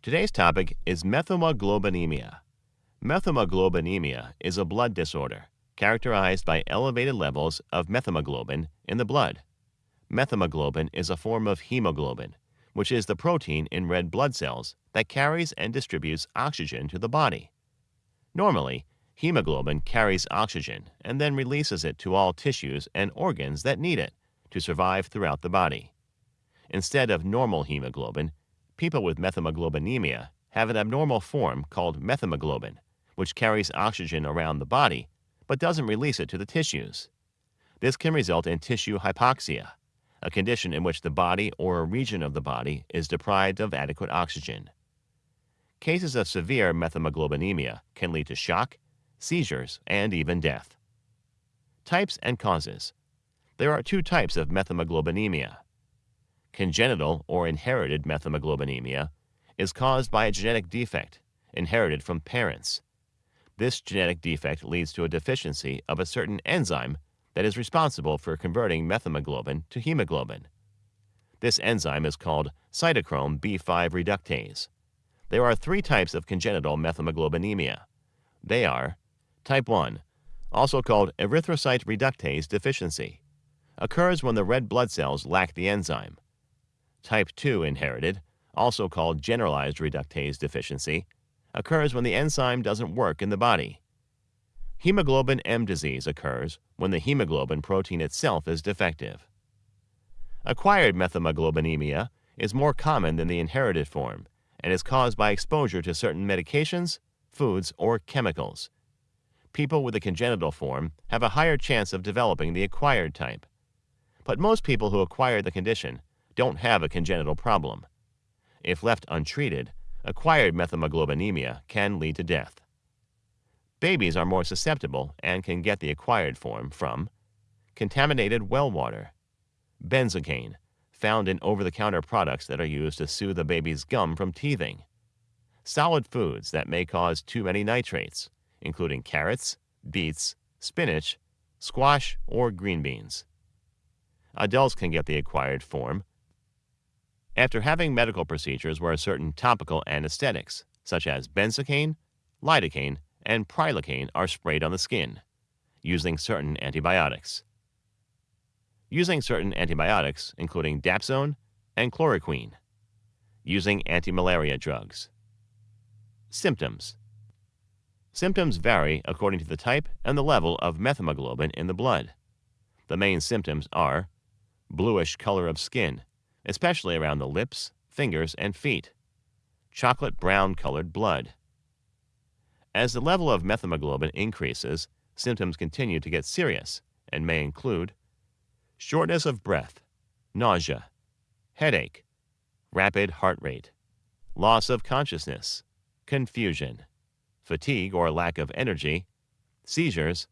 Today's topic is methemoglobinemia. Methemoglobinemia is a blood disorder characterized by elevated levels of methemoglobin in the blood. Methemoglobin is a form of hemoglobin, which is the protein in red blood cells that carries and distributes oxygen to the body. Normally, hemoglobin carries oxygen and then releases it to all tissues and organs that need it to survive throughout the body. Instead of normal hemoglobin, people with methemoglobinemia have an abnormal form called methemoglobin, which carries oxygen around the body but doesn't release it to the tissues. This can result in tissue hypoxia, a condition in which the body or a region of the body is deprived of adequate oxygen. Cases of severe methemoglobinemia can lead to shock, seizures, and even death. Types and causes. There are two types of methemoglobinemia Congenital or inherited methemoglobinemia is caused by a genetic defect inherited from parents. This genetic defect leads to a deficiency of a certain enzyme that is responsible for converting methemoglobin to hemoglobin. This enzyme is called cytochrome B5 reductase. There are three types of congenital methemoglobinemia. They are type 1, also called erythrocyte reductase deficiency, occurs when the red blood cells lack the enzyme. Type 2 inherited, also called generalized reductase deficiency, occurs when the enzyme doesn't work in the body. Hemoglobin M disease occurs when the hemoglobin protein itself is defective. Acquired methemoglobinemia is more common than the inherited form and is caused by exposure to certain medications, foods, or chemicals. People with a congenital form have a higher chance of developing the acquired type. But most people who acquire the condition don't have a congenital problem. If left untreated, acquired methemoglobinemia can lead to death. Babies are more susceptible and can get the acquired form from contaminated well water, benzocaine, found in over-the-counter products that are used to soothe a baby's gum from teething, solid foods that may cause too many nitrates, including carrots, beets, spinach, squash, or green beans. Adults can get the acquired form after having medical procedures where certain topical anesthetics, such as benzocaine, lidocaine, and prilocaine, are sprayed on the skin, using certain antibiotics. Using certain antibiotics, including dapsone and chloroquine. Using anti-malaria drugs. Symptoms Symptoms vary according to the type and the level of methemoglobin in the blood. The main symptoms are bluish color of skin, especially around the lips, fingers, and feet. Chocolate brown colored blood. As the level of methemoglobin increases, symptoms continue to get serious and may include shortness of breath, nausea, headache, rapid heart rate, loss of consciousness, confusion, fatigue or lack of energy, seizures,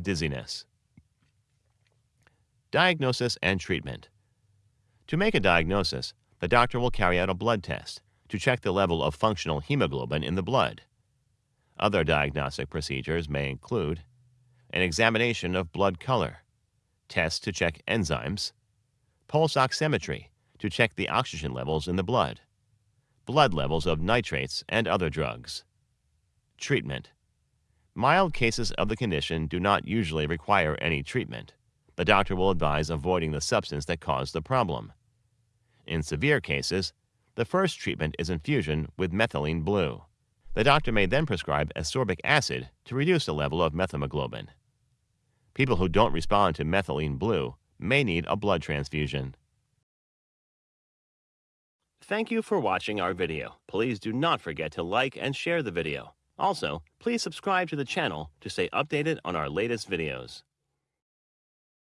dizziness. Diagnosis and treatment. To make a diagnosis, the doctor will carry out a blood test to check the level of functional hemoglobin in the blood. Other diagnostic procedures may include an examination of blood color, tests to check enzymes, pulse oximetry to check the oxygen levels in the blood, blood levels of nitrates and other drugs. Treatment Mild cases of the condition do not usually require any treatment. The doctor will advise avoiding the substance that caused the problem. In severe cases, the first treatment is infusion with methylene blue. The doctor may then prescribe ascorbic acid to reduce the level of methemoglobin. People who don't respond to methylene blue may need a blood transfusion. Thank you for watching our video. Please do not forget to like and share the video. Also, please subscribe to the channel to stay updated on our latest videos.